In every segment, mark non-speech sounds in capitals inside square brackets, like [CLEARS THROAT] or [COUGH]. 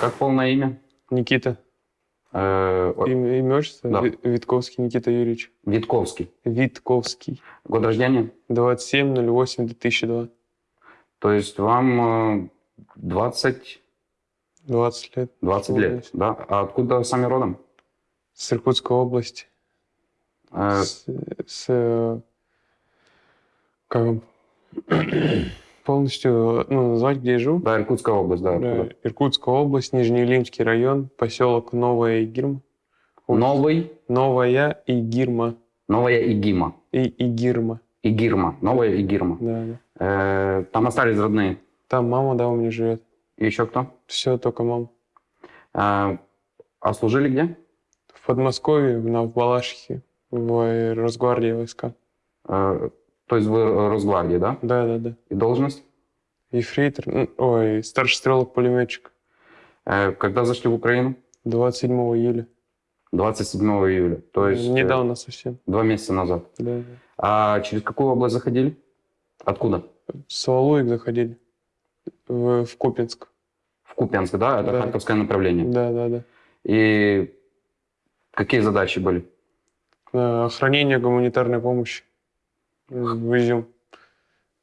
Как полное имя? Никита. Э, Имя, имя отчество? Да. Ви- Витковский Никита Юрьевич. Витковский. Витковский. Год рождения? 27.08.2002. То есть вам э, 20, 20 лет. 20 лет, да? А откуда сами родом? С Иркутской области. Э, С, с, э, как полностью ну, назвать, где я живу? Да, Иркутская область, да. Да, откуда? Иркутская область, Нижнеилимский район, поселок Новая Игирма. Новый, Новая Игирма. Новая Игима. И Игирма. Игирма, Новая Игирма. Да, да. Э, там остались родные. Там мама, да, у меня живет. И еще кто? Все, только мама. Э, а служили где? В Подмосковье, на, в Балашихе, в Росгвардии войска. Э, то есть вы э, Росгвардии, да? Да, да, да. И должность? Ефрейтор, ну, ой, старший стрелок-пулеметчик. Э, когда зашли в Украину? 27 июля. 27 июля. То есть э, Недавно совсем. два месяца назад. Да, да. А через какую область заходили? Откуда? С Валуек заходили. В, в Купинск. В Купянск, да? Это Да. Харьковское направление. Да, да, да. И какие задачи были? Охранение гуманитарной помощи Изюм.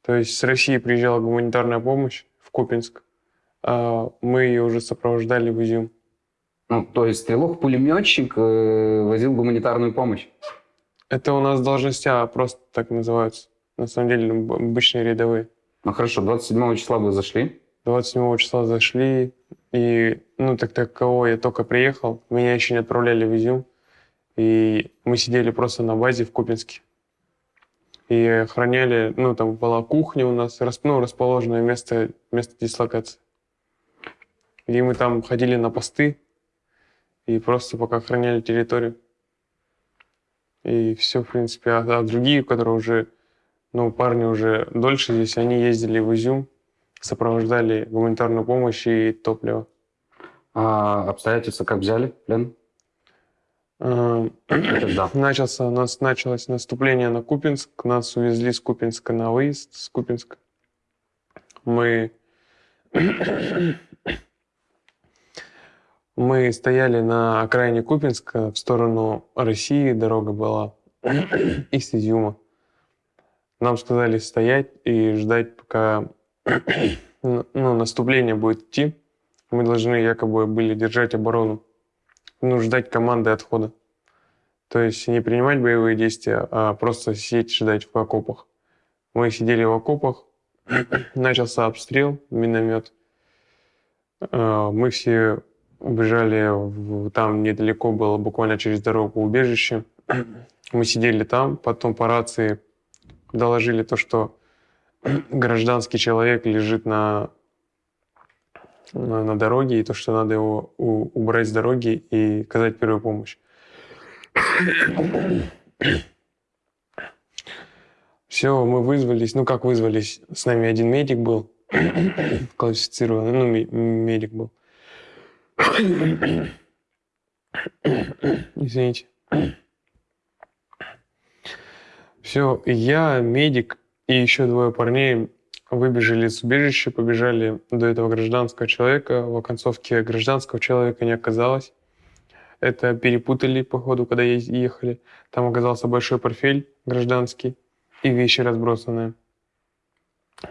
То есть с России приезжала гуманитарная помощь в Купинск, а мы ее уже сопровождали в Изюм. Ну, то есть стрелок-пулеметчик э, возил гуманитарную помощь. Это у нас должности А просто так называются. На самом деле об- обычные рядовые. Ну хорошо, 27 числа вы зашли. 27 числа зашли, и, ну, так таково я только приехал, меня еще не отправляли в Изюм, и мы сидели просто на базе в Купинске. И охраняли, ну, там была кухня у нас, ну, расположенное место, место дислокации. И мы там ходили на посты, и просто пока охраняли территорию. И все, в принципе. А, а другие, которые уже, ну, парни уже дольше здесь, они ездили в Изюм, сопровождали гуманитарную помощь и топливо. А обстоятельства как взяли? Плен? Когда? Начался, у нас началось наступление на Купинск. Нас увезли с Купинска на выезд с Купинска. Мы... Мы стояли на окраине Купинска в сторону России, дорога была из Изюма. Нам сказали стоять и ждать, пока ну, наступление будет идти. Мы должны якобы были держать оборону, ну, ждать команды отхода. То есть не принимать боевые действия, а просто сидеть ждать в окопах. Мы сидели в окопах, [CLEARS THROAT] начался обстрел, миномет. Э, Мы все убежали, в- там недалеко было, буквально через дорогу убежище. [CLEARS THROAT] Мы сидели там, потом по рации доложили то, что [CLEARS THROAT] гражданский человек лежит на, на, на дороге, и то, что надо его у- убрать с дороги и оказать первую помощь. Все, мы вызвались. Ну, как вызвались? С нами один медик был, классифицированный, ну, ме- медик был. Извините. Все, я, медик и еще двое парней выбежали из убежища, побежали до этого гражданского человека. В оконцовке гражданского человека не оказалось. Это перепутали, походу, когда ехали. Там оказался большой портфель гражданский и вещи разбросанные.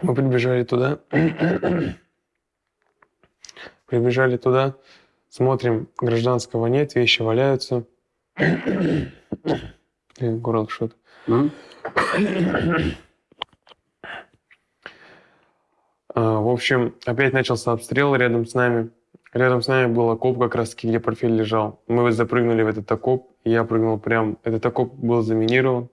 Мы прибежали туда. [COUGHS] Прибежали туда, смотрим, гражданского нет, вещи валяются. [COUGHS] Горло что-то. [COUGHS] М? А, В общем, опять начался обстрел рядом с нами. Рядом с нами был окоп как раз таки, где портфель лежал. Мы запрыгнули в этот окоп, и я прыгнул прям. Этот окоп был заминирован.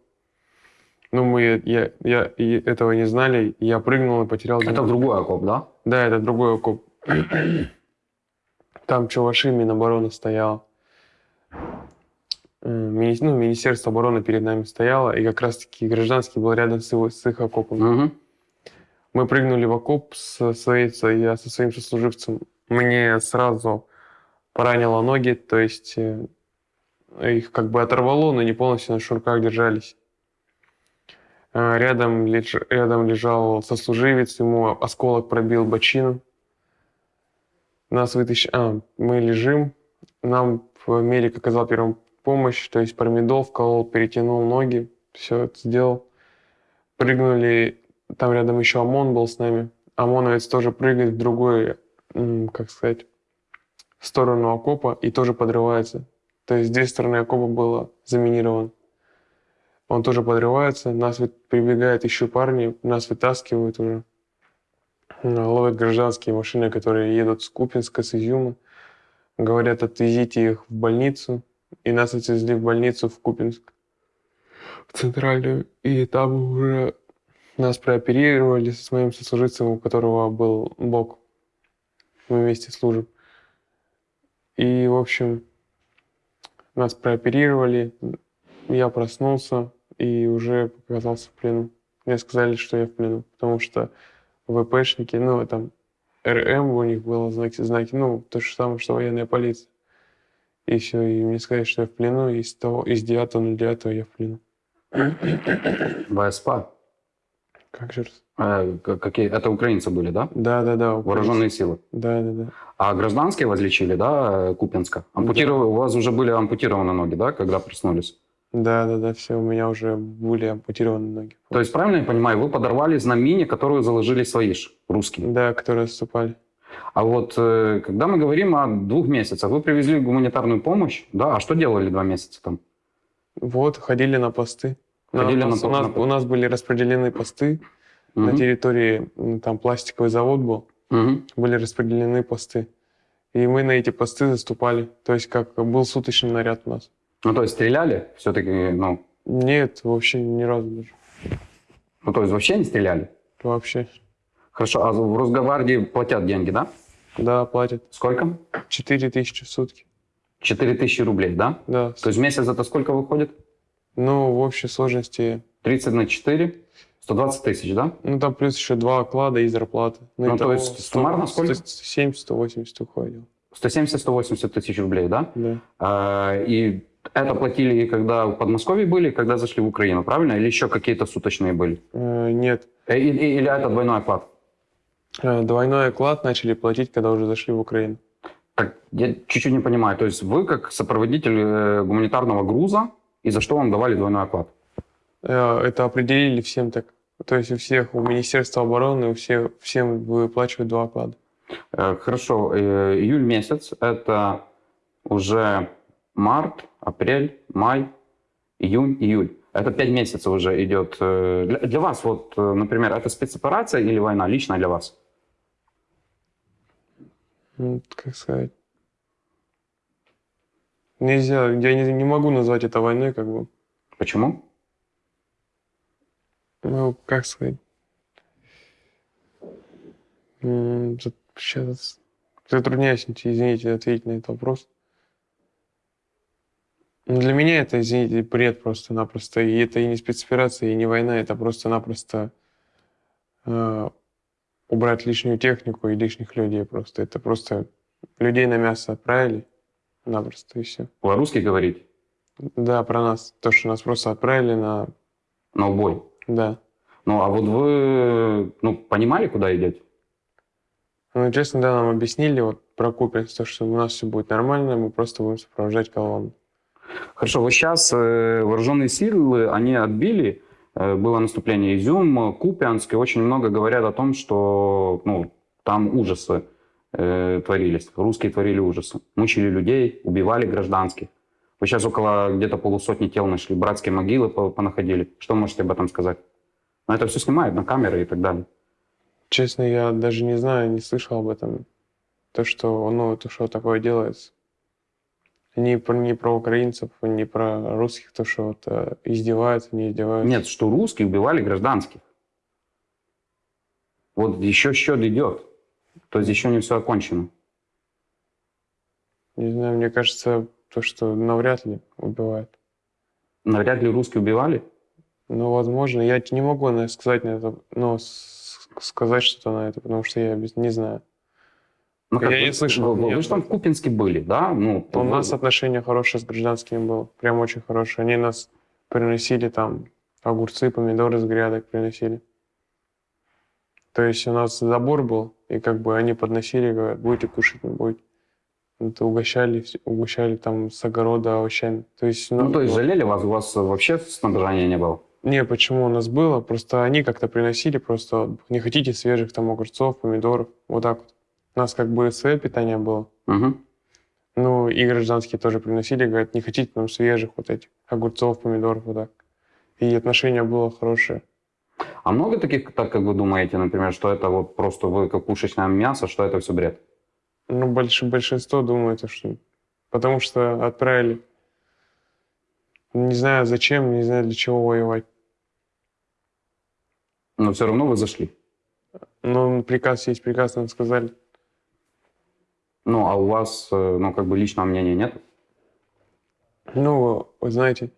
Ну, мы, я, я и этого не знали. Я прыгнул и потерял... Это другой окоп, да? Да, это другой окоп. [CLEARS THROAT] Там чуваши, Минобороны стояла. М, мини- Ну, Министерство обороны перед нами стояло, и как раз-таки гражданский был рядом с, его, с их окопом. Мгм. Мы прыгнули в окоп со своей, я со своим сослуживцем. Мне сразу поранило ноги, то есть э, их как бы оторвало, но не полностью на шнурках держались. А, Рядом, леж- рядом лежал сослуживец, ему осколок пробил бочину. Нас вытащили... А, мы лежим, нам медик оказал первую помощь, то есть промедол вколол, перетянул ноги, все это сделал. Прыгнули, там рядом еще ОМОН был с нами. ОМОНовец тоже прыгает в другой, м, как сказать, сторону окопа и тоже подрывается. То есть две стороны окопа было заминировано. Он тоже подрывается, нас прибегают еще парни, нас вытаскивают уже. Ловят гражданские машины, которые едут с Купинска, с Изюма. Говорят, отвезите их в больницу. И нас отвезли в больницу в Купинск, в центральную. И там уже нас прооперировали с моим сослуживцем, у которого был бок. Мы вместе служим. И, в общем, нас прооперировали. Я проснулся и уже оказался в плену. Мне сказали, что я в плену, потому что ВПшники, ну, там, РМ у них было знаки, знаки, ну, то же самое, что военная полиция. И все, и мне сказали, что я в плену, и с того, из 9.09 я в плену. ВСП. Как же к- какие? Это украинцы были, да? Да, да, да. Вооруженные силы. Да, да, да. А гражданские возлечили, да, Купинска? Ампутировали, У вас уже были ампутированы ноги, да, когда проснулись? Да, да, да, все, у меня уже были ампутированы ноги. То есть, правильно я понимаю, вы подорвались на мине, которую заложили свои ж, русские? Да, которые отступали. А вот э, когда мы говорим о двух месяцах, вы привезли гуманитарную помощь, да? А что делали два месяца там? Вот, ходили на посты. На Ходили нас- на у, нас, на- у нас были распределены посты. На Мгм. территории, там пластиковый завод был, Мгм. были распределены посты. И мы на эти посты заступали. То есть как был суточный наряд у нас. Ну, то есть стреляли все-таки, ну, Нет, вообще ни разу даже. ну, то есть вообще не стреляли? Вообще. Хорошо, а в Росгвардии платят деньги, да? Да, платят. Сколько? 4 тысячи в сутки. 4 тысячи рублей, да? Да. То есть в месяц это сколько выходит? Ну, в общей сложности, 30 на 4, 120 тысяч, да? ну там плюс еще два оклада и зарплата. Ну, то итого есть суммарно сколько? 70-180 уходил. 170-180 тысяч рублей, да? Да. А, и это платили, когда в Подмосковье были, когда зашли в Украину, правильно? Или еще какие-то суточные были? Э, нет. Э, и- и- Или это двойной оклад? Э, Двойной оклад начали платить, когда уже зашли в Украину. Так, я чуть-чуть не понимаю. То есть вы как сопроводитель э, гуманитарного груза, и за что вам давали двойной оклад? Э, Это определили всем так. То есть у всех, у Министерства обороны, у всех, всем выплачивают два оклада. Э, Хорошо, э, июль месяц, это уже март, апрель, май, июнь, июль. Это пять месяцев уже идет. Для, для вас, вот, например, это спецоперация или война лично для вас? Ну, как сказать. Нельзя, я не, не могу назвать это войной, как бы. Почему? Ну, как сказать. Сейчас затрудняюсь, извините, ответить на этот вопрос. Ну, Для меня это, извините, бред просто-напросто. И это и не спецоперация, и не война, это просто-напросто э, убрать лишнюю технику и лишних людей просто. Это просто людей на мясо отправили напросто, и все. По-русски говорить? Да, про нас. То, что нас просто отправили на... На убой. Да. Ну, а вот вы ну, понимали, куда идете? Ну, честно, да, нам объяснили вот про Купинск, то, что у нас все будет нормально, мы просто будем сопровождать колонну. Хорошо, вот сейчас э, вооруженные силы, они отбили, э, было наступление Изюм, Купянск, и очень много говорят о том, что ну, там ужасы э, творились, русские творили ужасы, мучили людей, убивали гражданских. Вы сейчас около где-то полусотни тел нашли, братские могилы по- понаходили. Что можете об этом сказать? Но это все снимают на камеры и так далее. Честно, я даже не знаю, не слышал об этом. То, что, ну, то, что такое делается. Ни про, ни про украинцев, ни про русских, то, что вот, э, издеваются, не издеваются. Нет, что русские убивали гражданских. Вот еще счет идет. То есть еще не все окончено. Не знаю, мне кажется, то, что навряд ли убивают. Навряд ли русские убивали. Ну, возможно, я не могу сказать на это, ну, с- сказать что-то на это, потому что я не знаю. Ну, Я вы, не слышал, Вы, вы нет. же там в Купинске были, да? Ну, У вы- нас отношения хорошие с гражданскими было, прям очень хорошие. Они нас приносили там огурцы, помидоры с грядок приносили. То есть у нас забор был, и как бы они подносили, говорят, будете кушать, не будете. Это угощали, угощали там с огорода овощами. То есть, Ну, то есть жалели вас, у вас вообще снабжения не было? Не, почему у нас было? Просто они как-то приносили, просто не хотите свежих там огурцов, помидоров, вот так вот. У нас как бы свое питание было. Мгм. Ну, и гражданские тоже приносили, говорят, не хотите нам свежих вот этих огурцов, помидоров, вот так. И отношение было хорошее. А много таких, так как вы думаете, например, что это вот просто вы как пушечное мясо, что это все бред? Ну, больш- большинство думает, что... Потому что отправили. Не знаю зачем, не знаю для чего воевать. Но все равно вы зашли. Но приказ есть приказ, нам сказали. Ну, а у вас, э, ну, как бы личного мнения нет? Ну, вы знаете,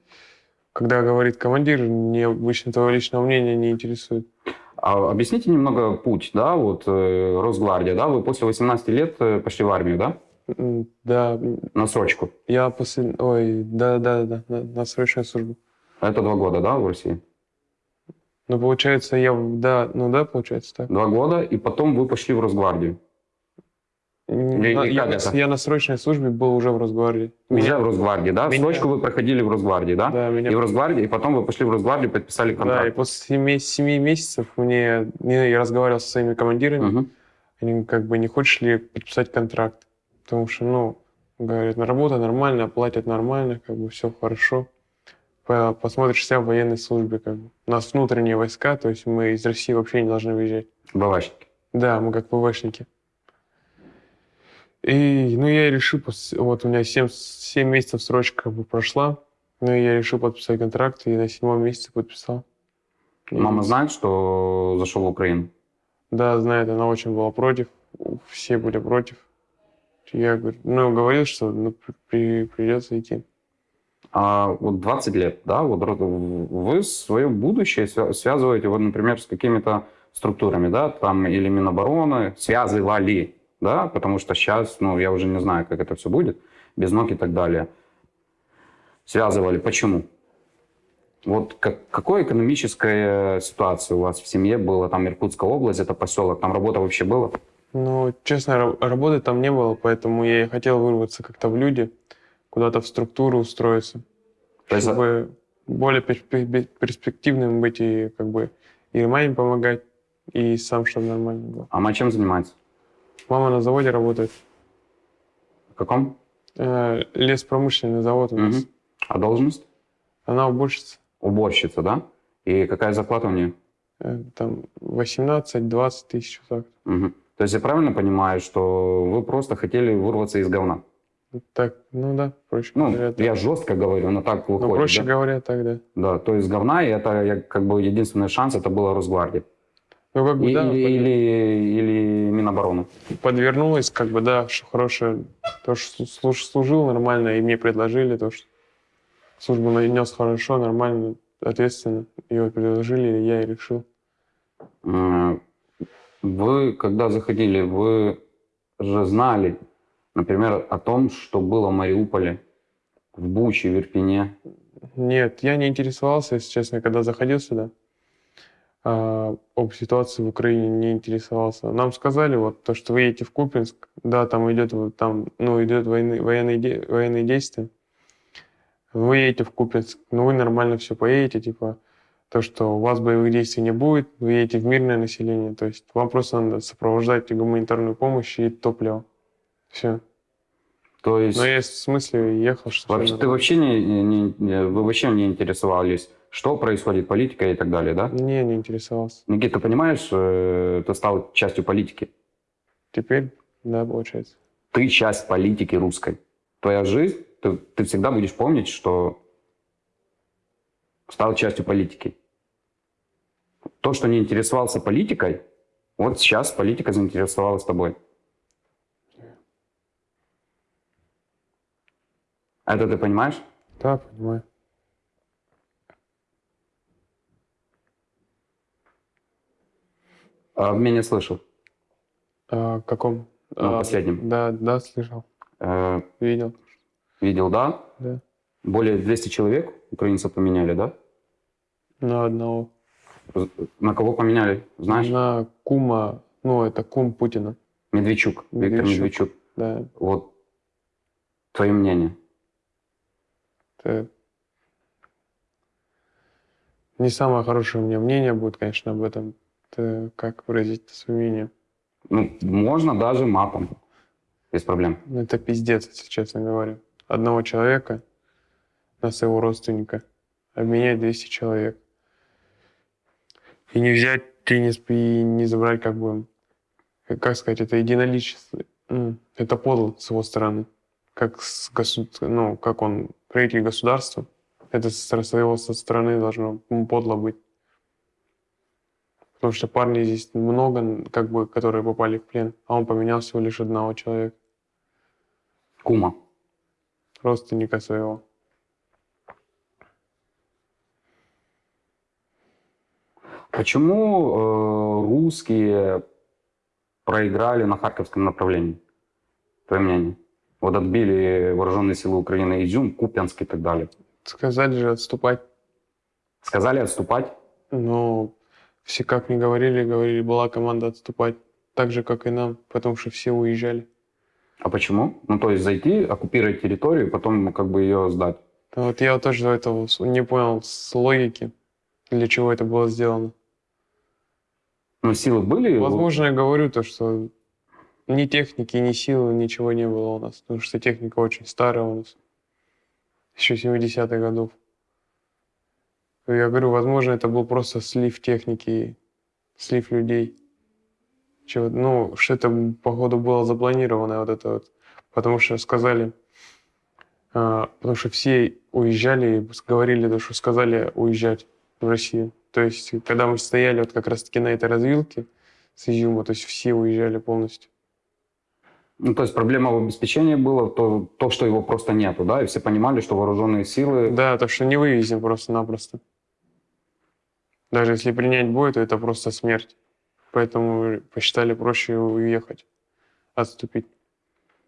когда говорит командир, мне обычно твоего личного мнения не интересует. А объясните немного путь, да, вот э, Росгвардия, да, вы после 18 лет э, пошли в армию, да, Да, на срочку. я после... Ой, да-да-да, на, срочную службу. Это два года, да, в России? Ну, получается, я... Да, ну да, получается так. Два года, и потом вы пошли в Росгвардию. М, И- на- и я, как на- это? я на срочной службе был уже в Росгвардии. Уже в Росгвардии, да? меня- Срочку вы проходили в Росгвардии, да? Да, меня И в Росгвардии, и потом вы пошли в Росгвардию, подписали Да, и контракт. после семи, семи месяцев мне, я разговаривал со своими командирами, Мгм. они как бы не хочешь ли подписать контракт, потому что, ну, говорят, «Ну, работа нормальная, платят нормально, как бы все хорошо. По- Посмотришь себя в военной службе, как бы. У нас внутренние войска, то есть мы из России вообще не должны выезжать. Бавачники. Да, мы как ПВшники. И, ну, я и решил, вот у меня 7, семь месяцев срочка как бы прошла, ну, и я решил подписать контракт, и на седьмом месяце подписал. И- Мама знает, что зашел в Украину? Да, знает, она очень была против, все были против. Я говорю, ну, говорил, что ну, при- придется идти. А вот 20 лет, да, вот вы свое будущее свя- связываете, вот, например, с какими-то структурами, да, там или Минобороны, связывали, да, потому что сейчас, ну, я уже не знаю, как это все будет, без ног и так далее. Связывали. Почему? Вот как, какая экономическая ситуация у вас в семье была? Там Иркутская область, это поселок, там работа вообще была? Ну, честно, ра- работы там не было, поэтому я и хотел вырваться как-то в люди, куда-то в структуру устроиться, То есть- чтобы более перспективным быть и как бы и маме помогать, и сам, чтобы нормально было. А мать чем занимается? Мама на заводе работает. В каком? Э, леспромышленный завод у нас. Мгм. А должность? Она уборщица. Уборщица, да? И какая зарплата у нее? Э, там 18-20 тысяч. Так. Мгм. То есть я правильно понимаю, что вы просто хотели вырваться из говна? Так, ну да, проще Ну, говоря. так. я жестко говорю, но так Ну, выходит. проще да? говоря, так, да. Да, то есть говна, и это я, как бы единственный шанс, это была Росгвардия. Ну, как бы, И- да, или, или, или Минобороны. подвернулось, как бы, да, что хорошее. То, что служ- служил нормально, и мне предложили то, что службу нанес хорошо, нормально, ответственно. Ее предложили, и я и решил. М, Вы, когда заходили, вы же знали, например, о том, что было в Мариуполе, в Буче, в Ирпене. Нет, я не интересовался, если честно, когда заходил сюда. А, об ситуации в Украине не интересовался. Нам сказали вот то, что вы едете в Купинск, да, там идет там, ну, идет войны, военные, де- военные действия. Вы едете в Купинск, ну вы нормально все поедете, типа то, что у вас боевых действий не будет, вы едете в мирное население, то есть вам просто надо сопровождать гуманитарную помощь и топливо. Все. То есть, Но я в смысле ехал, что вообще, ты вообще не, не- не- вы вообще не интересовались, что происходит, политика и так далее, да? Не, не интересовался. Никита, ты понимаешь, э, ты стал частью политики. Теперь, да, получается. Ты часть политики русской. Твоя жизнь, ты, ты всегда будешь помнить, что стал частью политики. То, что не интересовался политикой, вот сейчас политика заинтересовалась тобой. Это ты понимаешь? Да, понимаю. А меня слышал. А, каком? Ну, А, последнем. Да, да, слышал, Э, видел, видел, да? да. Более 200 человек украинцев поменяли, да? На одного. На кого поменяли, знаешь? На кума, ну, это кум Путина, Медведчук, Виктор Медведчук. Медведчук. да. Вот твое мнение. Это не самое хорошее у меня мнение будет, конечно, об этом. Это как выразить свое мнение? Ну, можно даже матом. Без проблем. Ну, Это пиздец, если честно говоря. Одного человека на своего родственника обменять 200 человек. И не взять, и не, и не забрать, как бы, как сказать, это единоличество. Это подло с его стороны. Как, с госу- ну, как он правитель государства. Это со своего со стороны должно подло быть. Потому что парней здесь много, как бы, которые попали в плен, а он поменял всего лишь одного человека Кума. родственника своего. Почему э, русские проиграли на Харьковском направлении? Твое мнение? Вот отбили вооруженные силы Украины Изюм, Купянск и так далее. Сказали же отступать. Сказали отступать. Но все как не говорили, говорили, была команда отступать. Так же, как и нам, потому что все уезжали. А почему? Ну, то есть зайти, оккупировать территорию, потом как бы ее сдать. Вот я вот тоже этого не понял с логики, для чего это было сделано. Ну, силы были. Возможно, я говорю то, что ни техники, ни силы, ничего не было у нас. Потому что техника очень старая у нас. Еще 70-х годов. Я говорю, возможно, это был просто слив техники, слив людей. Чего, ну, что это, походу, было запланировано, вот это вот. Потому что сказали, а, потому что все уезжали, и говорили, то, что сказали уезжать в Россию. То есть, когда мы стояли вот как раз-таки на этой развилке с Изюма, то есть все уезжали полностью. Ну, то есть проблема в обеспечении была, то, то, что его просто нету, да, и все понимали, что вооруженные силы... Да, то, что не вывезем просто-напросто. Даже если принять бой, то это просто смерть. Поэтому посчитали проще уехать, отступить.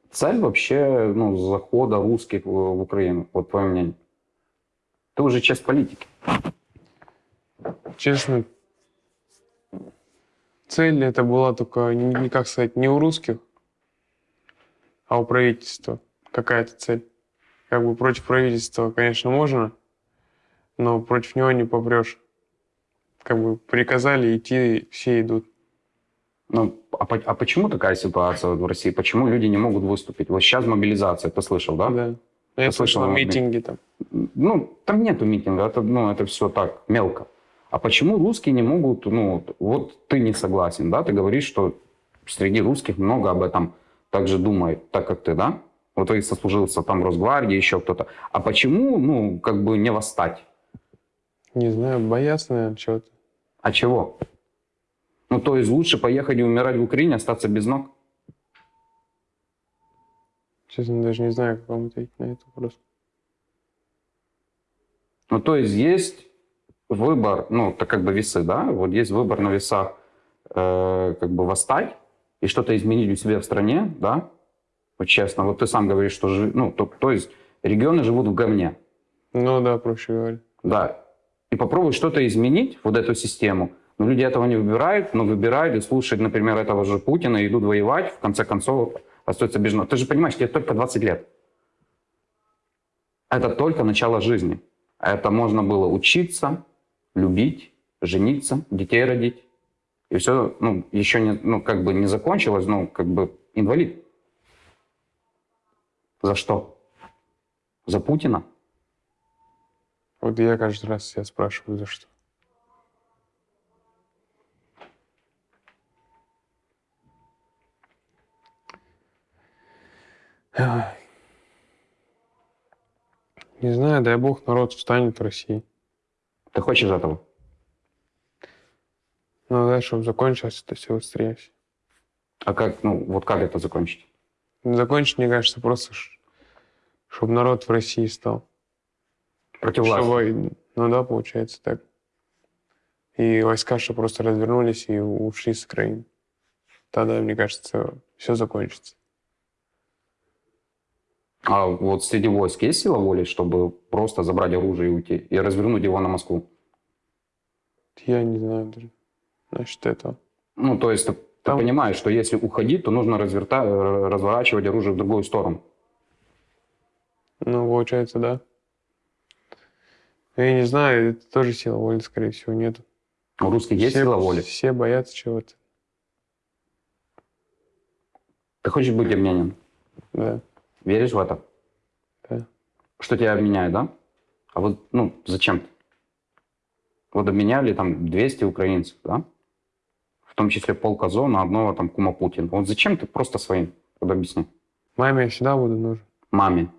Цель вообще, ну, захода русских в, Украину, вот твое мнение. Ты уже часть политики. Честно, цель это была только, не как сказать, не у русских, а у правительства. Какая-то цель. Как бы против правительства, конечно, можно, но против него не попрешь. Как бы приказали идти, все идут. Ну, а, по- а почему такая ситуация в России? Почему люди не могут выступить? Вот сейчас мобилизация, ты слышал, да? Да. Я слышал, Андрей? митинги там. Ну, там нету митинга, это, ну, это все так, мелко. А почему русские не могут, ну, вот- вот ты не согласен, да? Ты говоришь, что среди русских много об этом также думает, так как ты, да? Вот ты сослужился там в Росгвардии, еще кто-то. А почему, ну, как бы не восстать? Не знаю, боятся, наверное, чего-то. А чего? Ну, то есть лучше поехать и умирать в Украине, остаться без ног? Честно, даже не знаю, как вам ответить на этот вопрос. Ну, то есть есть выбор, ну, это как бы весы, да? Вот есть выбор на весах, э, как бы восстать и что-то изменить у себя в стране, да? Вот честно, вот ты сам говоришь, что, жи- ну, то, то есть регионы живут в говне, Ну да, проще говоря. да. И попробуй что-то изменить, вот эту систему. Но люди этого не выбирают, но выбирают и слушают, например, этого же Путина, идут воевать, в конце концов остаются без ног. Ты же понимаешь, тебе только 20 лет. Это только начало жизни. Это можно было учиться, любить, жениться, детей родить. И все, ну, еще не, ну, как бы не закончилось, ну, как бы инвалид. За что? За Путина? Вот я каждый раз себя спрашиваю, за что. Не знаю, дай бог народ встанет в России. Ты хочешь этого? Ну да, чтобы закончилось это все быстрее. А как, ну, вот как это закончить? Закончить, мне кажется, просто, чтобы народ в России стал. Против власти? Чтобы, ну да, получается так. И войска, что просто развернулись и ушли с Украины. Тогда, мне кажется, все закончится. А вот среди войск есть сила воли, чтобы просто забрать оружие и уйти, и развернуть его на Москву? Я не знаю даже насчет этого. Ну, то есть ты, ты Там- понимаешь, что если уходить, то нужно разверта... э, разворачивать оружие в другую сторону. Ну, получается, да. Но Я не знаю, это тоже сила воли, скорее всего, нет. У русских есть все, сила воли. Все боятся чего-то. Ты хочешь быть обменен? Да. Веришь в это? Да. Что тебя обменяют, да? А вот, ну, зачем? Вот обменяли там 200 украинцев, да? В том числе полк Азов на одного там кума Путина. Вот зачем ты просто своим? Вот объясни. Маме я всегда буду нужен. Маме.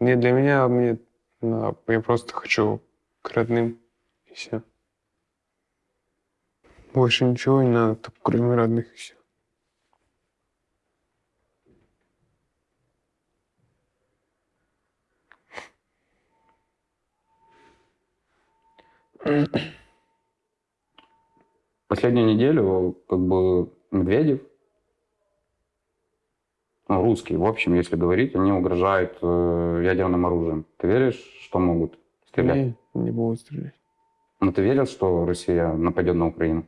Не для меня, а мне на- я просто хочу родным и все. Больше ничего не надо, только кроме родных и все. Последнюю неделю как бы Медведев, ну, русские, в общем, если говорить, они угрожают э, ядерным оружием. Ты веришь, что могут стрелять? Не, не буду стрелять. Но ты верил, что Россия нападет на Украину?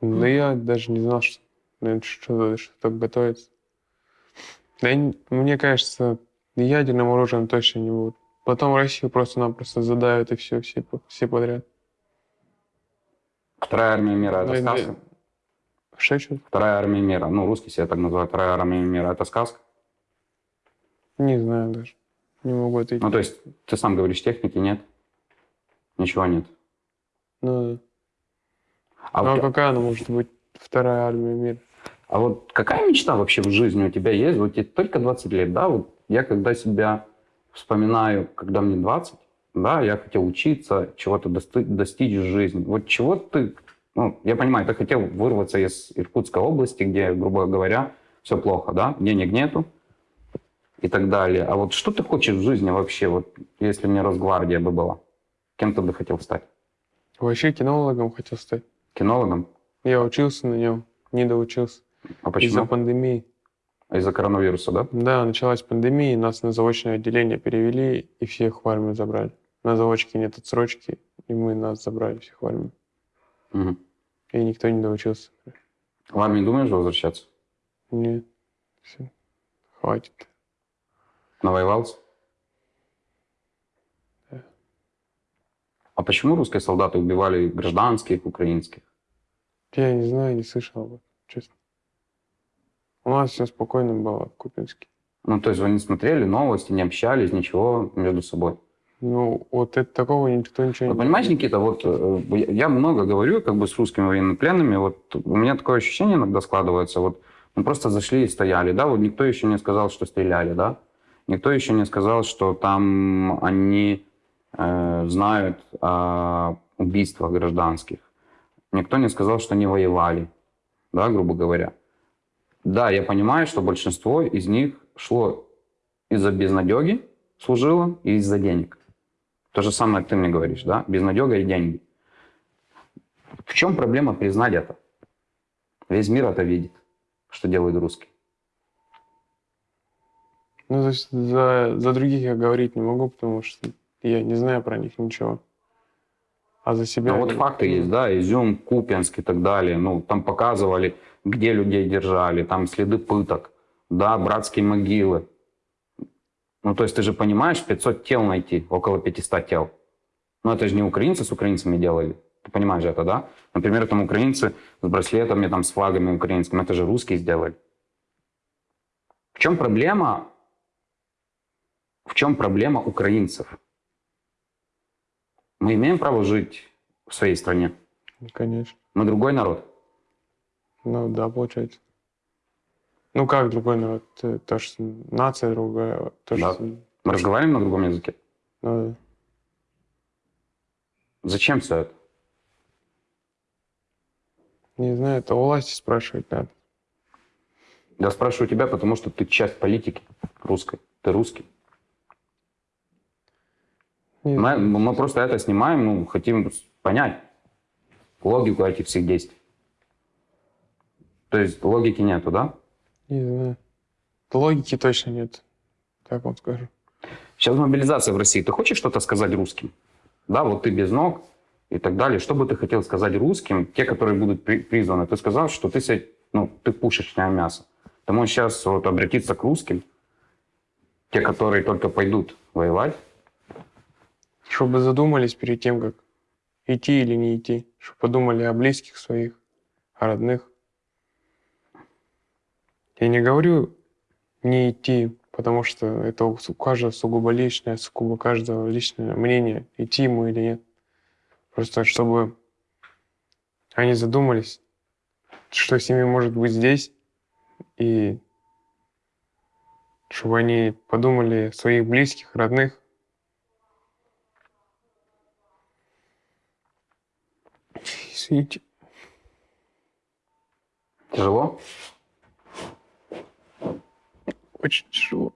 Да я даже не знал, что наверное, что-то что готовится. Да я мне кажется, ядерным оружием точно не будут. Потом Россию просто-напросто задавят и все, все, все подряд. Вторая армия мира это сказка? Что что Вторая армия мира. Ну, русские себя так называют. Вторая армия мира это сказка? Не знаю даже. Не могу ответить. Ну, то есть, ты сам говоришь, техники нет? Ничего нет. Ну, да. А, Ну, а какая она может быть вторая армия мира? а вот какая мечта вообще в жизни у тебя есть? Вот тебе только 20 лет, да? Вот я когда себя вспоминаю, когда мне 20, да, я хотел учиться, чего-то дости- достичь в жизни. Вот чего ты... Ну, я понимаю, ты хотел вырваться из Иркутской области, где, грубо говоря, все плохо, да? Денег нету и так далее. А вот что ты хочешь в жизни вообще, вот если не Росгвардия бы была? Кем ты бы хотел стать? Вообще кинологом хотел стать. Кинологом? Я учился на нем, не доучился. А Из-за почему? пандемии. Из-за коронавируса, да? Да, началась пандемия, нас на заочное отделение перевели и всех в армию забрали. На заочке нет отсрочки, и мы нас забрали всех в армию. Мгм. И никто не доучился. В армию думаешь возвращаться? Нет, все, хватит. Навоевался? Да. А почему русские солдаты убивали гражданских украинских? Я не знаю, не слышал об этом, честно. У нас все спокойно было в Купинске. Ну, то есть вы не смотрели новости, не общались, ничего между собой? Ну, вот это такого никто ничего Вы не... понимаешь, Никита, вот э, я я много говорю как бы с русскими военнопленными, вот у меня такое ощущение иногда складывается, вот мы просто зашли и стояли, да, вот никто еще не сказал, что стреляли, да, никто еще не сказал, что там они э, знают о убийствах гражданских, никто не сказал, что они воевали, да, грубо говоря. Да, я понимаю, что большинство из них шло из-за безнадеги, служило и из-за денег. То же самое ты мне говоришь, да? Безнадега и деньги. В чем проблема признать это? Весь мир это видит, что делают русские. Ну, то есть за, за других я говорить не могу, потому что я не знаю про них ничего. А за себя... Ну, вот факты есть, да, Изюм, Купянск и так далее. Ну, там показывали, где людей держали, там следы пыток, да, братские могилы. Ну, то есть ты же понимаешь, 500 тел найти, около 500 тел. Ну, это же не украинцы с украинцами делали. Ты понимаешь это, да? Например, там украинцы с браслетами, там, с флагами украинскими, это же русские сделали. В чем проблема? В чем проблема украинцев? Мы имеем право жить в своей стране. Конечно. Мы другой народ. Ну, да, получается. Ну, как другой народ? То, что нация другая. То, Да. что... Мы разговариваем на другом языке. Ну, да. Зачем все это? Не знаю, это у власти спрашивать надо. Я спрашиваю тебя, потому что ты часть политики русской. Ты русский. Мы, мы просто это снимаем, ну, хотим понять логику этих всех действий. То есть логики нету, да? Не знаю. Логики точно нет. Так вам скажу. Сейчас мобилизация в России. Ты хочешь что-то сказать русским? Да, вот ты без ног, и так далее. Что бы ты хотел сказать русским, те, которые будут при- призваны? Ты сказал, что ты, себя- ну, ты пушечное мясо. Ты можешь сейчас вот обратиться к русским, те, которые только пойдут воевать, Чтобы задумались перед тем, как идти или не идти. Чтобы подумали о близких своих, о родных. Я не говорю не идти, потому что это у каждого сугубо личное, сугубо каждого личное мнение, идти ему или нет. Просто чтобы они задумались, что с ними может быть здесь, и чтобы они подумали о своих близких, родных, Извините. тяжело? Очень тяжело.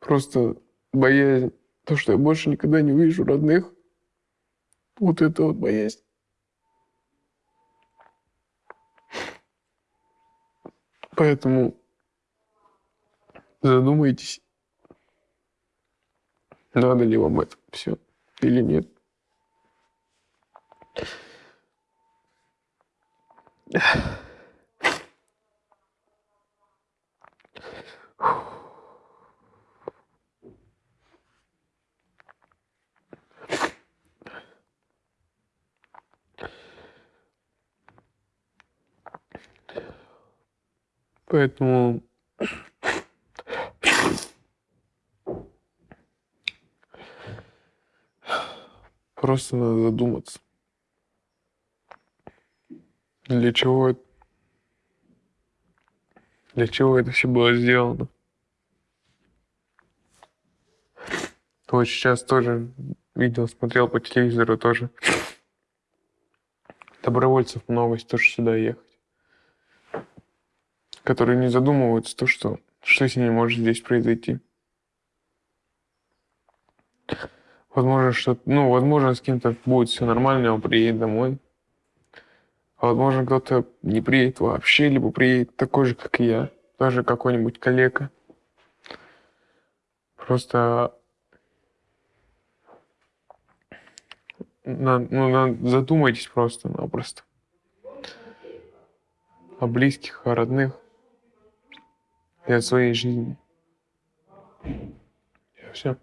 Просто боязнь, то, что я больше никогда не увижу родных. Вот это вот боязнь. Поэтому задумайтесь, надо ли вам это все или нет. Поэтому просто надо задуматься. Для чего это? Для чего это все было сделано? Вот сейчас тоже видел, смотрел по телевизору тоже. Добровольцев много, тоже сюда ехать. Которые не задумываются, то, что, что с ними может здесь произойти. Возможно, что, ну, возможно, с кем-то будет все нормально, он приедет домой. А возможно, кто-то не приедет вообще, либо приедет такой же, как и я. Даже какой-нибудь коллега. Просто на- ну, на- задумайтесь просто-напросто. О близких, о родных. И о своей жизни. Все.